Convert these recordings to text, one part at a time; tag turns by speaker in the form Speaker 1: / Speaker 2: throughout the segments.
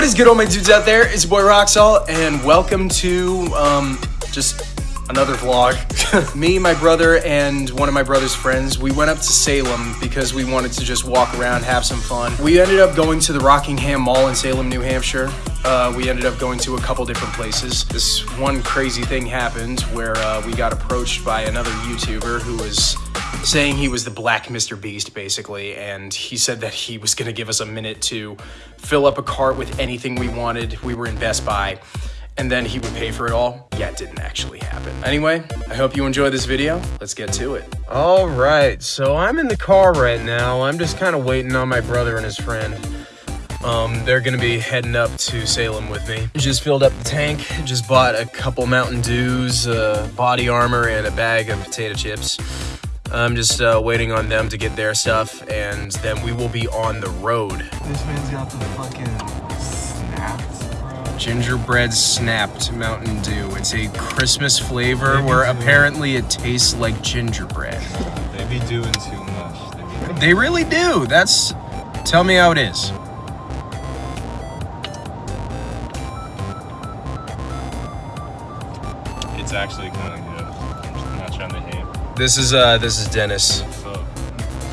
Speaker 1: What is good, all my dudes out there? It's your boy Roxall, and welcome to um, just another vlog. Me, my brother, and one of my brother's friends, we went up to Salem because we wanted to just walk around, have some fun. We ended up going to the Rockingham Mall in Salem, New Hampshire. Uh, we ended up going to a couple different places. This one crazy thing happened where uh, we got approached by another YouTuber who was saying he was the black Mr. Beast, basically, and he said that he was gonna give us a minute to fill up a cart with anything we wanted. We were in Best Buy and then he would pay for it all. Yeah, it didn't actually happen. Anyway, I hope you enjoy this video. Let's get to it.
Speaker 2: All right, so I'm in the car right now. I'm just kind of waiting on my brother and his friend. Um, they're gonna be heading up to Salem with me. Just filled up the tank, just bought a couple Mountain Dews, uh, body armor, and a bag of potato chips. I'm just uh, waiting on them to get their stuff, and then we will be on the road.
Speaker 3: This man's got the fucking snapped.
Speaker 2: Gingerbread snapped Mountain Dew. It's a Christmas flavor where apparently it tastes like gingerbread.
Speaker 3: They be doing too much. They be
Speaker 2: They really do. That's. Tell me how it is.
Speaker 3: it's actually kind of
Speaker 2: This is uh this is Dennis.
Speaker 3: So,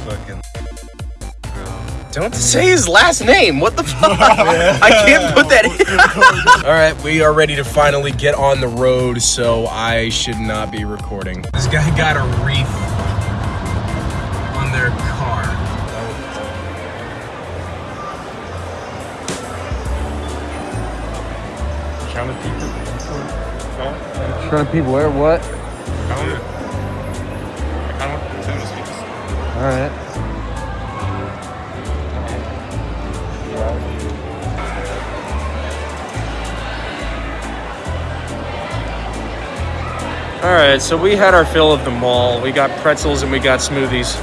Speaker 3: fucking. Bro.
Speaker 2: Don't say his last name. What the fuck? I can't put that in. All right, we are ready to finally get on the road, so I should not be recording. This guy got a reef on their car.
Speaker 3: Trying to peek at
Speaker 4: Trying to people where what? All right.
Speaker 2: All right, so we had our fill of the mall. We got pretzels and we got smoothies.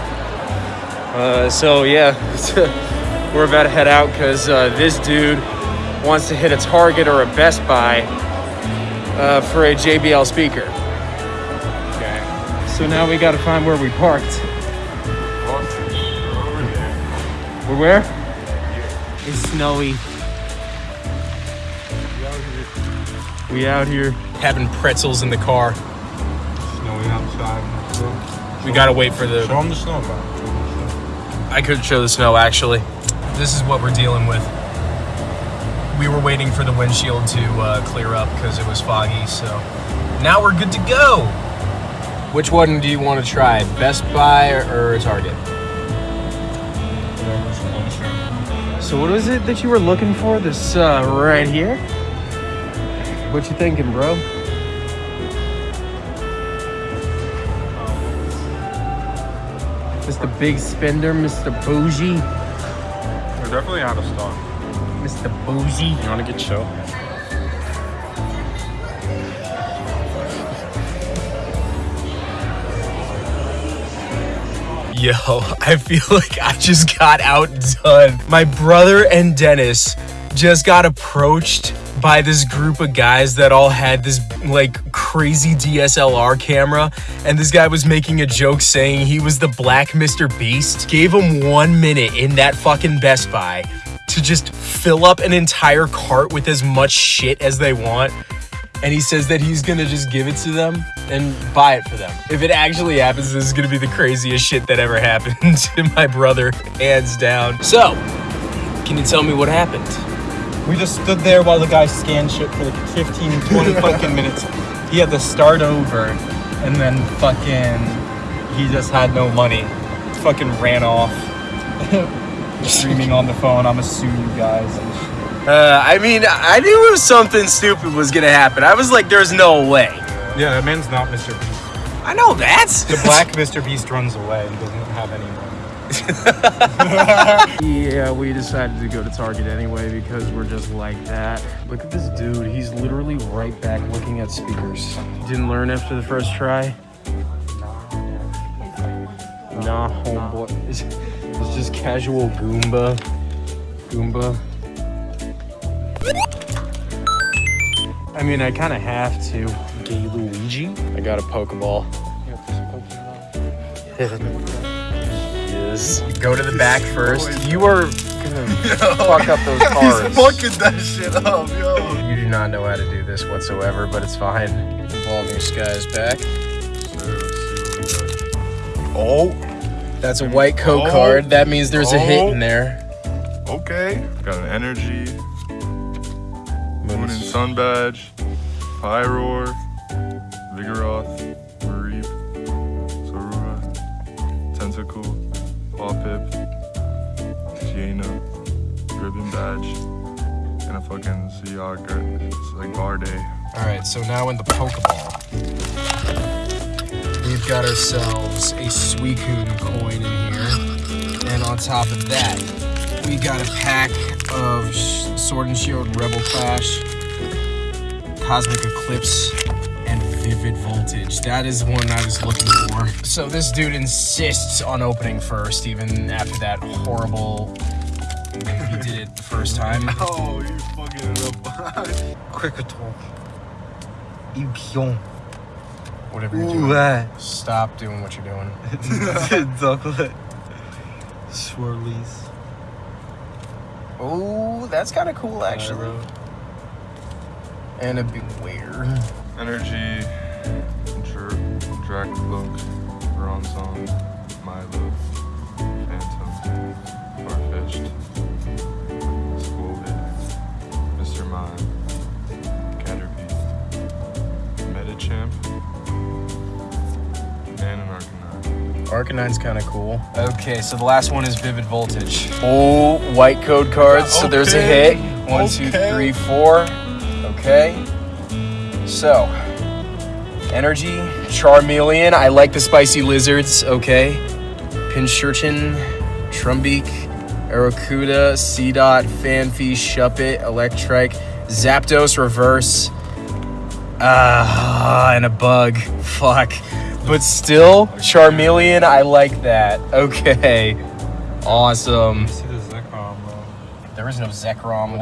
Speaker 2: Uh, so yeah, we're about to head out because uh, this dude wants to hit a Target or a Best Buy uh, for a JBL speaker.
Speaker 3: Okay.
Speaker 4: So now we got to find where we parked. We're where? It's snowy. We out here.
Speaker 2: Having pretzels in the car.
Speaker 3: Snowing outside.
Speaker 2: We gotta wait for the.
Speaker 3: Show them the snow, bro.
Speaker 2: I couldn't show the snow actually. This is what we're dealing with. We were waiting for the windshield to uh, clear up because it was foggy, so now we're good to go. Which one do you want to try, Best Buy or, or Target?
Speaker 4: So what was it that you were looking for? This uh, right here. What you thinking, bro? Mr. Big Spender, Mr. Bougie,
Speaker 3: We're definitely out of stock.
Speaker 4: Mr. Bougie.
Speaker 3: You want to get chill?
Speaker 2: Yo, I feel like I just got outdone. My brother and Dennis just got approached by this group of guys that all had this like crazy DSLR camera and this guy was making a joke saying he was the black Mr. Beast. Gave him 1 minute in that fucking Best Buy to just fill up an entire cart with as much shit as they want and he says that he's gonna just give it to them and buy it for them. If it actually happens, this is gonna be the craziest shit that ever happened to my brother, hands down. So, can you tell me what happened?
Speaker 5: We just stood there while the guy scanned shit for like 15, 20 fucking minutes. He had to start over, and then fucking, he just had no money. Fucking ran off. Screaming on the phone, I'm gonna sue you guys. And shit.
Speaker 2: Uh, I mean, I knew it was something stupid was gonna happen. I was like, there's no way.
Speaker 3: Yeah, that man's not Mr. Beast.
Speaker 2: I know that.
Speaker 5: The black Mr. Beast runs away and doesn't have any money.
Speaker 4: Yeah, we decided to go to Target anyway because we're just like that. Look at this dude. He's literally right back looking at speakers. Didn't learn after the first try? Nah, homeboy. It's, it's just casual Goomba. Goomba. Mean, I kind of have to. Gay Luigi? I got a Pokeball.
Speaker 2: this. Go to the back first. You are gonna fuck up those cars.
Speaker 3: He's fucking that shit up, yo.
Speaker 2: You do not know how to do this whatsoever, but it's fine. Involve your skies back.
Speaker 3: Oh,
Speaker 2: That's a white code
Speaker 3: Oh.
Speaker 2: card. That means there's a hit
Speaker 3: Oh.
Speaker 2: in there.
Speaker 3: okay. Got an energy, moon and sun badge, Pyroar, Vigoroth, Mareep, Zorua, Tentacool, Pawpip, Jaina, Ribbon badge, and a fucking. It's like Garde.
Speaker 2: All right, so now in the Pokeball, we've got ourselves a Suicune coin in here, and on top of that, we got a pack of Sword and Shield Rebel Clash, Cosmic Eclipse, and Vivid Voltage. That is one I was looking for. So this dude insists on opening first, even after that horrible. He did it the first time.
Speaker 3: Oh, you're fucking it up.
Speaker 5: Kricketot. Ipion.
Speaker 2: Whatever you're doing,
Speaker 5: Ouais.
Speaker 2: stop doing what you're doing.
Speaker 5: Chocolate. Swirlies.
Speaker 2: Oh, that's kind of cool, actually. And a beware.
Speaker 3: Energy, Dr- Dracloak, Bronzong, Milo, Phantom, Farfetch'd, Squovid, Mr. Mime,
Speaker 2: Arcanine's kind of cool. Okay, so the last one is Vivid Voltage. Oh, white code cards. So there's a hit. One,
Speaker 3: Okay.
Speaker 2: three, four. Okay. So, Energy, Charmeleon. I like the spicy lizards. Okay. Pincurchin, Trumbeak, Arrokuda, Seedot, Phanpy, Shuppet, Electrike, Zapdos Reverse. Ah, and a bug. Fuck. But still, Charmeleon, I like that. Okay. Awesome.
Speaker 5: See the Zekrom, bro.
Speaker 2: There is no Zekrom.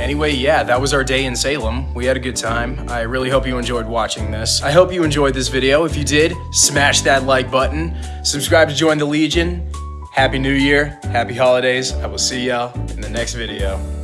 Speaker 2: Anyway, yeah, that was our day in Salem. We had a good time. I really hope you enjoyed watching this. I hope you enjoyed this video. If you did, smash that like button. Subscribe to join the Legion. Happy New Year. Happy holidays. I will see y'all in the next video.